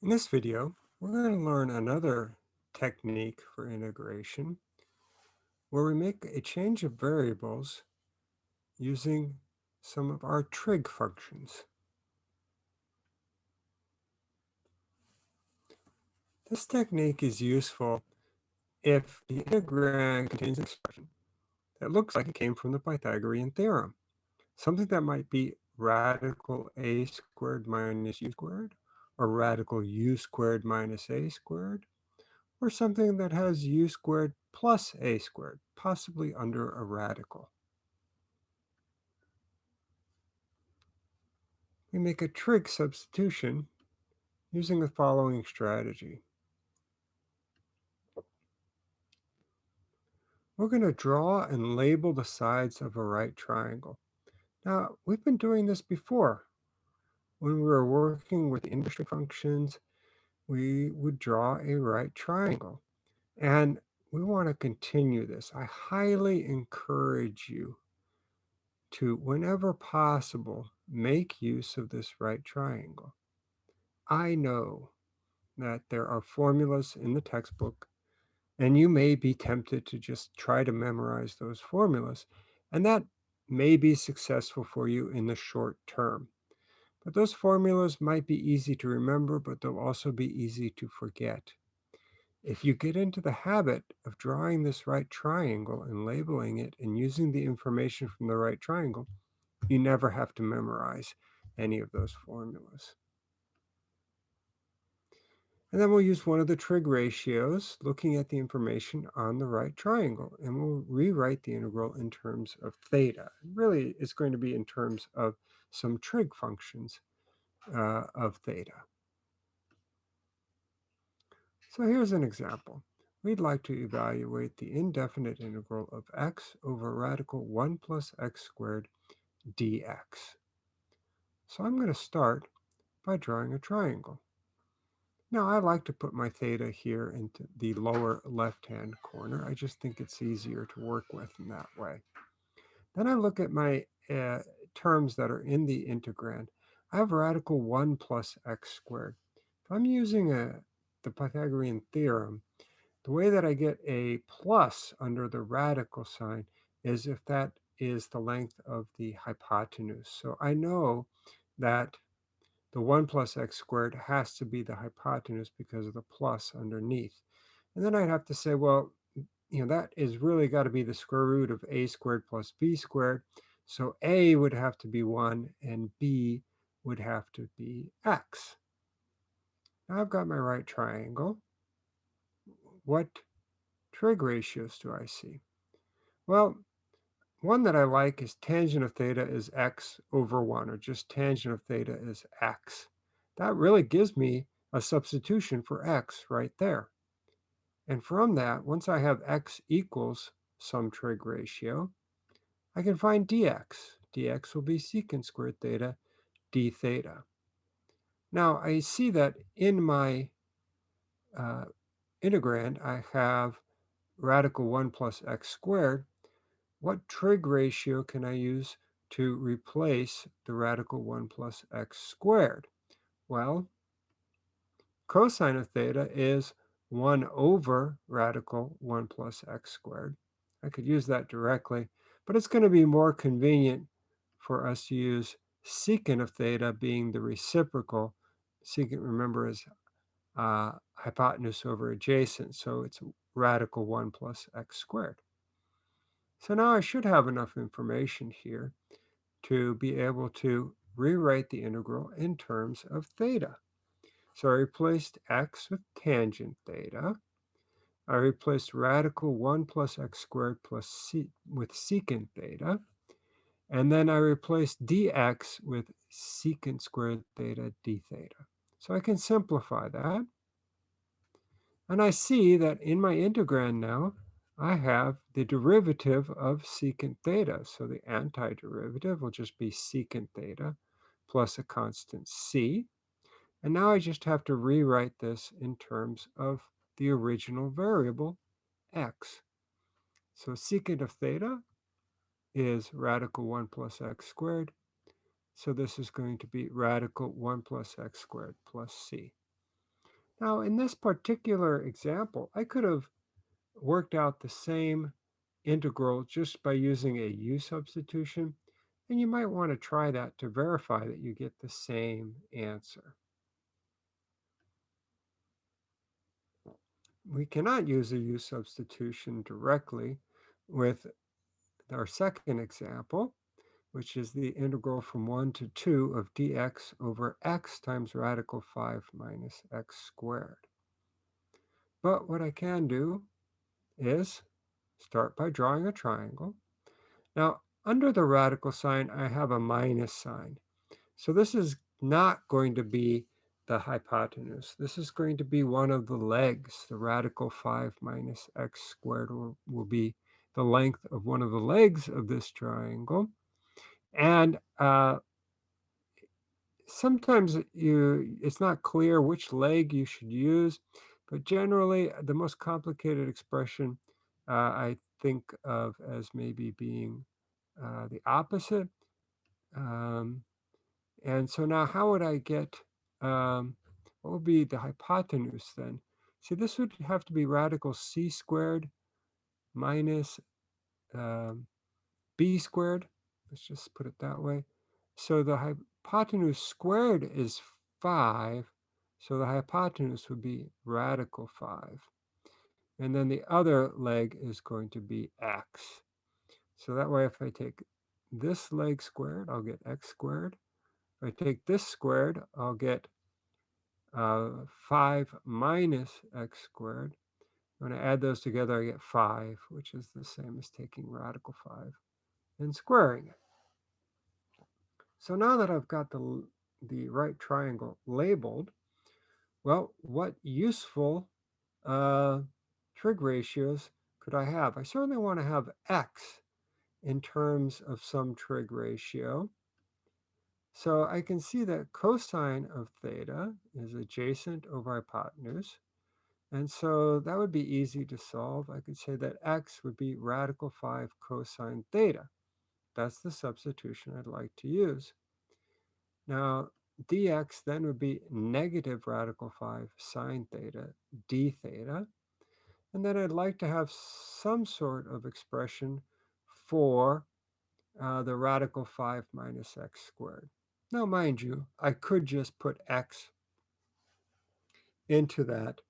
In this video, we're going to learn another technique for integration where we make a change of variables using some of our trig functions. This technique is useful if the integrand contains an expression that looks like it came from the Pythagorean theorem, something that might be radical a squared minus u squared, or radical u squared minus a squared, or something that has u squared plus a squared, possibly under a radical. We make a trig substitution using the following strategy. We're going to draw and label the sides of a right triangle. Now, we've been doing this before. When we were working with inverse trig functions, we would draw a right triangle. And we want to continue this. I highly encourage you to, whenever possible, make use of this right triangle. I know that there are formulas in the textbook, and you may be tempted to just try to memorize those formulas, and that may be successful for you in the short term. But those formulas might be easy to remember, but they'll also be easy to forget. If you get into the habit of drawing this right triangle and labeling it and using the information from the right triangle, you never have to memorize any of those formulas. And then we'll use one of the trig ratios, looking at the information on the right triangle, and we'll rewrite the integral in terms of theta. Really, it's going to be in terms of some trig functions uh, of theta. So here's an example. We'd like to evaluate the indefinite integral of x over radical 1 plus x squared dx. So I'm going to start by drawing a triangle. Now I like to put my theta here into the lower left-hand corner. I just think it's easier to work with in that way. Then I look at my uh, terms that are in the integrand. I have radical 1 plus x squared. If I'm using a, the Pythagorean theorem, the way that I get a plus under the radical sign is if that is the length of the hypotenuse. So I know that the 1 plus x squared has to be the hypotenuse because of the plus underneath. And then I'd have to say, well, you know, that is really got to be the square root of a squared plus b squared. So a would have to be 1 and b would have to be x. Now I've got my right triangle. What trig ratios do I see? Well, one that I like is tangent of theta is x over 1, or just tangent of theta is x. That really gives me a substitution for x right there. And from that, once I have x equals some trig ratio, I can find dx. dx will be secant squared theta d theta. Now, I see that in my uh, integrand, I have radical 1 plus x squared, what trig ratio can I use to replace the radical 1 plus x squared? Well, cosine of theta is 1 over radical 1 plus x squared. I could use that directly, but it's going to be more convenient for us to use secant of theta being the reciprocal. Secant, remember, is uh, hypotenuse over adjacent, so it's radical 1 plus x squared. So now I should have enough information here to be able to rewrite the integral in terms of theta. So I replaced x with tangent theta. I replaced radical 1 plus x squared plus c with secant theta. And then I replaced dx with secant squared theta d theta. So I can simplify that. And I see that in my integrand now, I have the derivative of secant theta. So the antiderivative will just be secant theta plus a constant c. And now I just have to rewrite this in terms of the original variable, x. So secant of theta is radical 1 plus x squared. So this is going to be radical 1 plus x squared plus c. Now, in this particular example, I could have worked out the same integral just by using a u substitution, and you might want to try that to verify that you get the same answer. We cannot use a u substitution directly with our second example, which is the integral from 1 to 2 of dx over x times radical 5 minus x squared. But what I can do is start by drawing a triangle. Now, under the radical sign, I have a minus sign. So this is not going to be the hypotenuse. This is going to be one of the legs. The radical 5 minus x squared will, will be the length of one of the legs of this triangle. And uh, sometimes you it's not clear which leg you should use, but generally the most complicated expression uh, I think of as maybe being uh, the opposite. Um, and so now how would I get, um, what would be the hypotenuse then? See, this would have to be radical c squared minus um, b squared. Let's just put it that way. So the hypotenuse squared is 5. So the hypotenuse would be radical 5. And then the other leg is going to be x. So that way if I take this leg squared, I'll get x squared. If I take this squared, I'll get uh, 5 minus x squared. When I add those together, I get 5, which is the same as taking radical 5 and squaring it. So now that I've got the, the right triangle labeled, well, what useful uh, trig ratios could I have? I certainly want to have x in terms of some trig ratio. So I can see that cosine of theta is adjacent over hypotenuse. And so that would be easy to solve. I could say that x would be radical 5 cosine theta. That's the substitution I'd like to use. Now, dx then would be negative radical 5 sine theta d theta. And then I'd like to have some sort of expression for uh, the radical 5 minus x squared. Now, mind you, I could just put x into that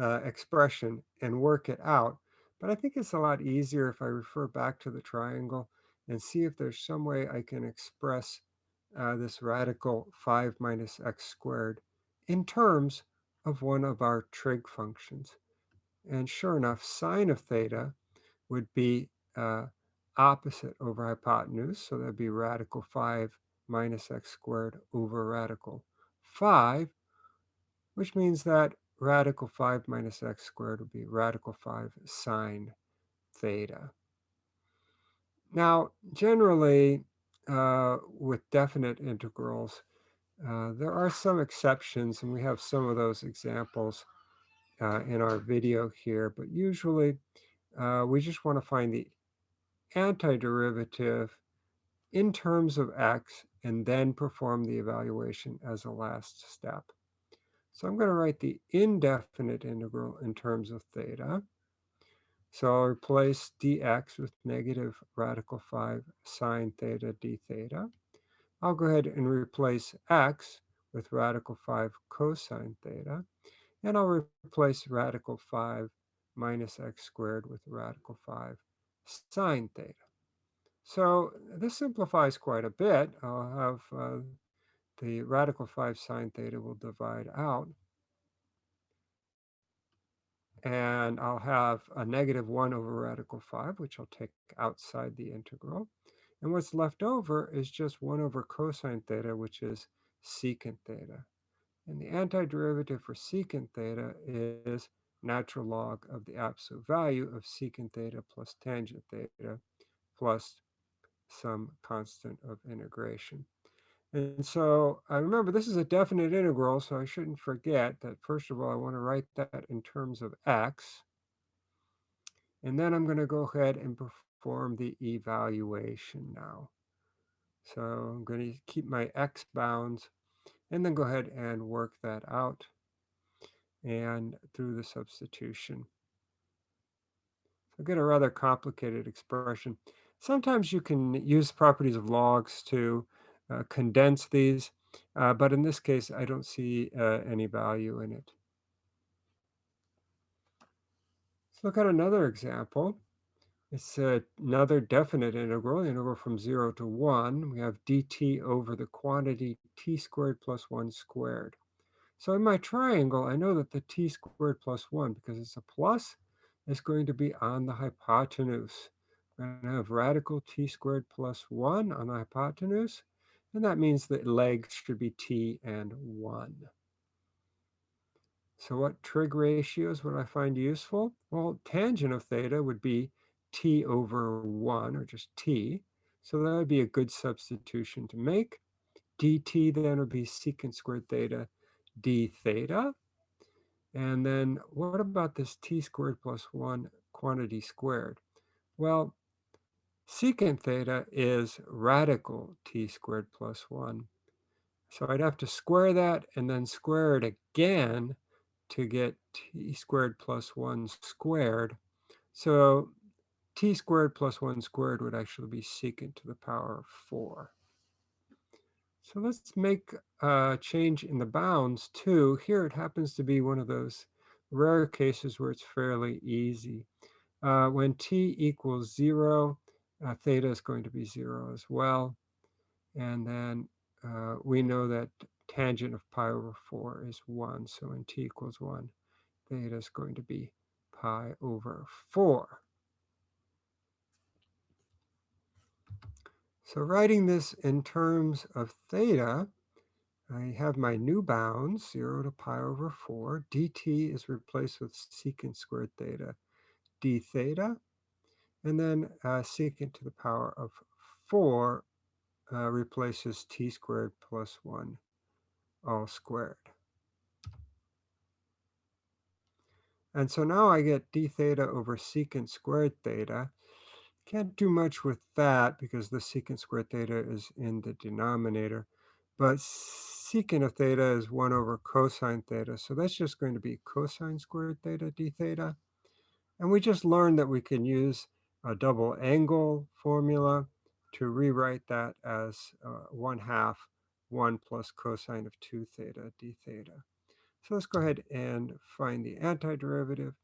uh, expression and work it out, but I think it's a lot easier if I refer back to the triangle and see if there's some way I can express uh, this radical 5 minus x squared in terms of one of our trig functions. And sure enough, sine of theta would be uh, opposite over hypotenuse, so that'd be radical 5 minus x squared over radical 5, which means that radical 5 minus x squared would be radical 5 sine theta. Now, generally, uh, with definite integrals, uh, there are some exceptions, and we have some of those examples uh, in our video here, but usually uh, we just want to find the antiderivative in terms of x and then perform the evaluation as a last step. So I'm going to write the indefinite integral in terms of theta. So I'll replace dx with negative radical 5 sine theta d theta. I'll go ahead and replace x with radical 5 cosine theta. And I'll replace radical 5 minus x squared with radical 5 sine theta. So this simplifies quite a bit. I'll have uh, the radical 5 sine theta will divide out. And I'll have a negative 1 over radical 5, which I'll take outside the integral. And what's left over is just 1 over cosine theta, which is secant theta. And the antiderivative for secant theta is natural log of the absolute value of secant theta plus tangent theta plus some constant of integration. And so I remember this is a definite integral, so I shouldn't forget that first of all, I want to write that in terms of x. And then I'm going to go ahead and perform the evaluation now. So I'm going to keep my x bounds and then go ahead and work that out. and through the substitution. So I get a rather complicated expression. Sometimes you can use properties of logs to uh, condense these, uh, but in this case, I don't see uh, any value in it. Let's look at another example. It's another definite integral, the integral from 0 to 1. We have dt over the quantity t squared plus 1 squared. So in my triangle, I know that the t squared plus 1, because it's a plus, is going to be on the hypotenuse. We're going to have radical t squared plus 1 on the hypotenuse, and that means that legs should be t and 1. So what trig ratios would I find useful? Well, tangent of theta would be t over 1, or just t. So that would be a good substitution to make. dt then would be secant squared theta d theta. And then what about this t squared plus 1 quantity squared? Well, secant theta is radical t squared plus 1. So I'd have to square that and then square it again to get t squared plus 1 squared. So t squared plus 1 squared would actually be secant to the power of 4. So let's make a change in the bounds too. Here it happens to be one of those rare cases where it's fairly easy. Uh, when t equals 0, uh, theta is going to be 0 as well. And then uh, we know that tangent of pi over 4 is 1. So when t equals 1, theta is going to be pi over 4. So writing this in terms of theta, I have my new bounds, 0 to pi over 4. dt is replaced with secant squared theta d theta. And then uh, secant to the power of 4 uh, replaces t squared plus 1 all squared. And so now I get d theta over secant squared theta. Can't do much with that because the secant squared theta is in the denominator. But secant of theta is 1 over cosine theta. So that's just going to be cosine squared theta d theta. And we just learned that we can use a double angle formula to rewrite that as uh, 1 half 1 plus cosine of 2 theta d theta. So let's go ahead and find the antiderivative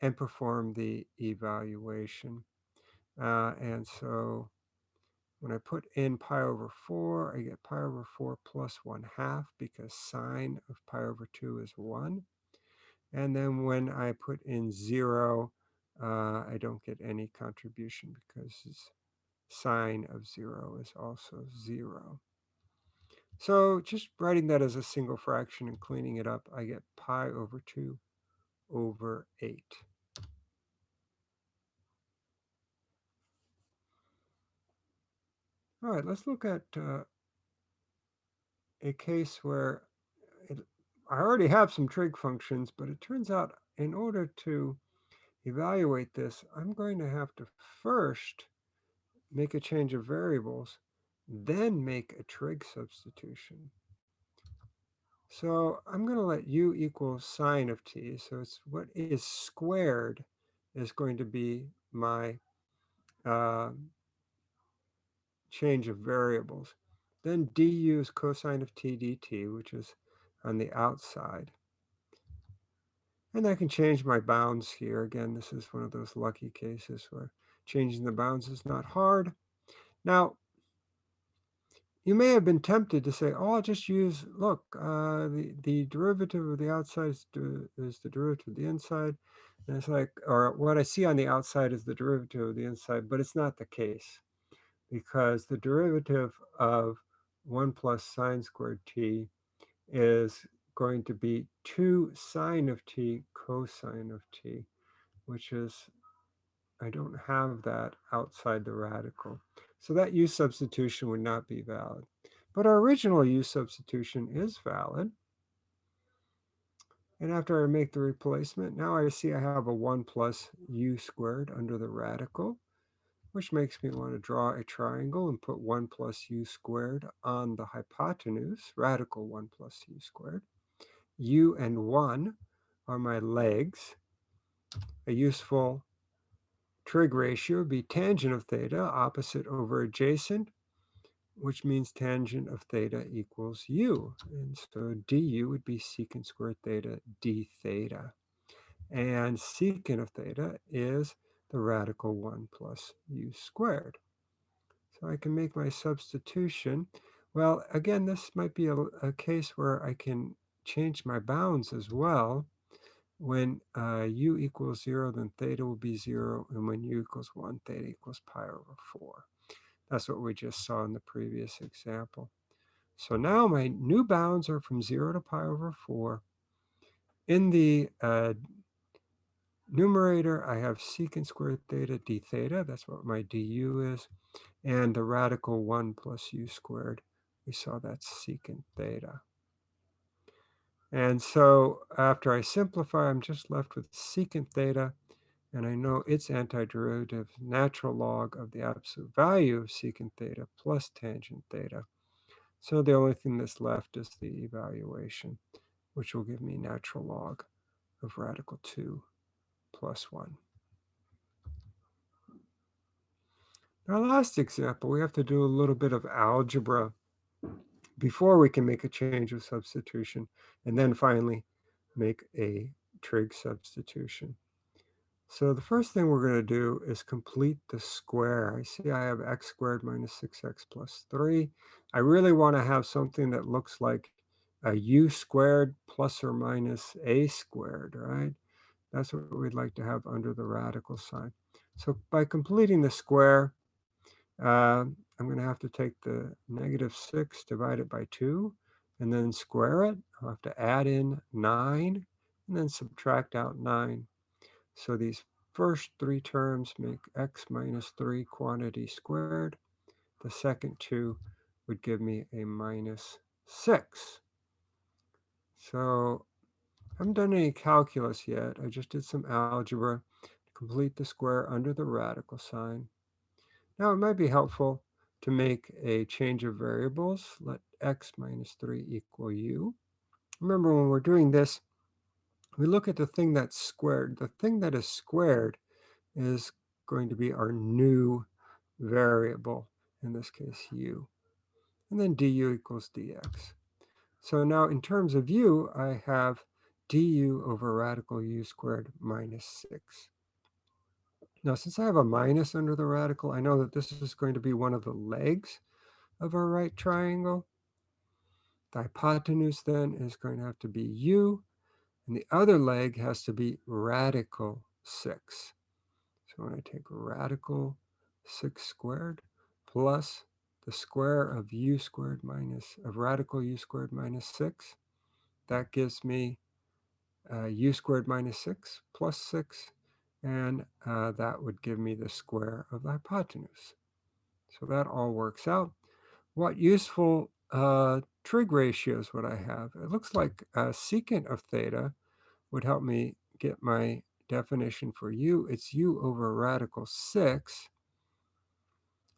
and perform the evaluation. Uh, and so when I put in pi over 4, I get pi over 4 plus 1 half because sine of pi over 2 is 1. And then when I put in 0, uh, I don't get any contribution because sine of 0 is also 0. So just writing that as a single fraction and cleaning it up, I get pi over 2 over 8. All right, let's look at uh, a case where it, I already have some trig functions, but it turns out in order to evaluate this, I'm going to have to first make a change of variables, then make a trig substitution. So I'm going to let u equal sine of t. So it's what is squared is going to be my uh, change of variables. Then du is cosine of t dt, which is on the outside. And I can change my bounds here. Again, this is one of those lucky cases where changing the bounds is not hard. Now, you may have been tempted to say, oh, I'll just use, look, uh, the, the derivative of the outside is, is the derivative of the inside. And it's like, or what I see on the outside is the derivative of the inside, but it's not the case because the derivative of 1 plus sine squared t is going to be 2 sine of t cosine of t, which is, I don't have that outside the radical. So that u substitution would not be valid. But our original u substitution is valid. And after I make the replacement, now I see I have a 1 plus u squared under the radical which makes me want to draw a triangle and put 1 plus u squared on the hypotenuse, radical 1 plus u squared. U and 1 are my legs. A useful trig ratio would be tangent of theta, opposite over adjacent, which means tangent of theta equals u. And so du would be secant squared theta d theta. And secant of theta is the radical 1 plus u squared. So I can make my substitution. Well, again, this might be a, a case where I can change my bounds as well. When uh, u equals 0, then theta will be 0, and when u equals 1, theta equals pi over 4. That's what we just saw in the previous example. So now my new bounds are from 0 to pi over 4. In the uh, numerator, I have secant squared theta d theta. That's what my du is. And the radical 1 plus u squared, we saw that's secant theta. And so after I simplify, I'm just left with secant theta and I know its antiderivative natural log of the absolute value of secant theta plus tangent theta. So the only thing that's left is the evaluation, which will give me natural log of radical 2 plus 1. Our last example, we have to do a little bit of algebra before we can make a change of substitution, and then finally make a trig substitution. So the first thing we're going to do is complete the square. I see I have x squared minus 6x plus 3. I really want to have something that looks like a u squared plus or minus a squared, right? That's what we'd like to have under the radical sign. So by completing the square, uh, I'm going to have to take the negative 6, divide it by 2, and then square it. I'll have to add in 9, and then subtract out 9. So these first three terms make x minus 3 quantity squared. The second two would give me a minus 6. So I haven't done any calculus yet. I just did some algebra to complete the square under the radical sign. Now it might be helpful to make a change of variables. Let x minus 3 equal u. Remember when we're doing this, we look at the thing that's squared. The thing that is squared is going to be our new variable, in this case u. And then du equals dx. So now in terms of u, I have du over radical u squared minus 6. Now since I have a minus under the radical, I know that this is going to be one of the legs of our right triangle. The hypotenuse then is going to have to be u, and the other leg has to be radical 6. So when I take radical 6 squared plus the square of u squared minus, of radical u squared minus 6, that gives me uh, u squared minus 6 plus 6, and uh, that would give me the square of the hypotenuse. So that all works out. What useful uh, trig ratios would I have? It looks like a secant of theta would help me get my definition for u. It's u over radical 6.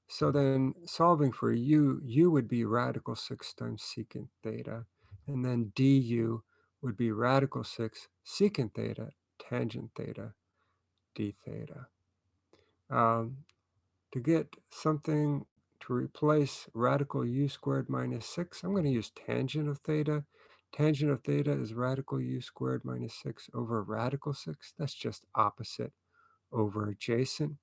So then solving for u, u would be radical 6 times secant theta. And then du would be radical 6 secant theta tangent theta d theta. Um, to get something to replace radical u squared minus 6, I'm going to use tangent of theta. Tangent of theta is radical u squared minus 6 over radical 6. That's just opposite over adjacent.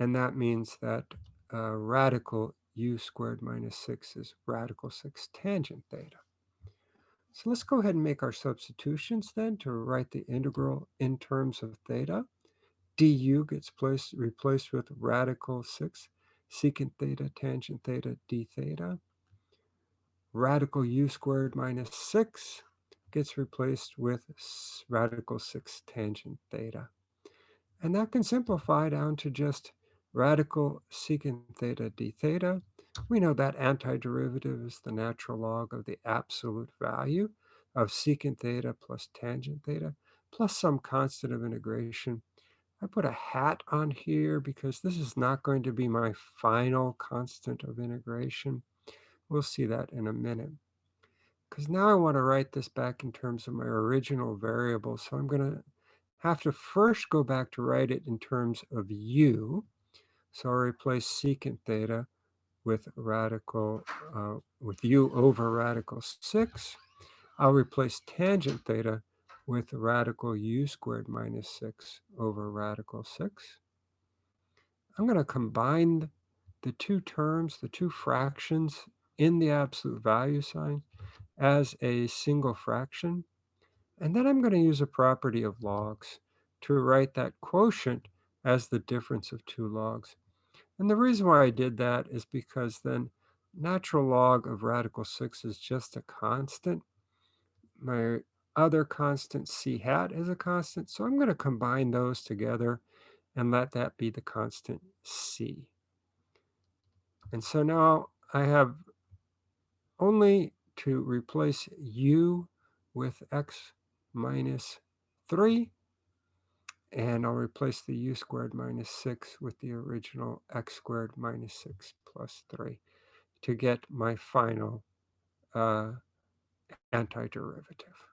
And that means that uh, radical u squared minus 6 is radical 6 tangent theta. So let's go ahead and make our substitutions then to write the integral in terms of theta du gets placed, replaced with radical 6 secant theta tangent theta d theta. Radical u squared minus 6 gets replaced with radical 6 tangent theta. And that can simplify down to just radical secant theta d theta. We know that antiderivative is the natural log of the absolute value of secant theta plus tangent theta plus some constant of integration I put a hat on here because this is not going to be my final constant of integration. We'll see that in a minute. because now I want to write this back in terms of my original variable. So I'm going to have to first go back to write it in terms of u. So I'll replace secant theta with radical, uh, with u over radical 6. I'll replace tangent theta with radical u squared minus 6 over radical 6. I'm going to combine the two terms, the two fractions in the absolute value sign as a single fraction. And then I'm going to use a property of logs to write that quotient as the difference of two logs. And the reason why I did that is because then natural log of radical 6 is just a constant. My other constant c hat is a constant, so I'm going to combine those together and let that be the constant c. And so now I have only to replace u with x minus 3 and I'll replace the u squared minus 6 with the original x squared minus 6 plus 3 to get my final uh, antiderivative.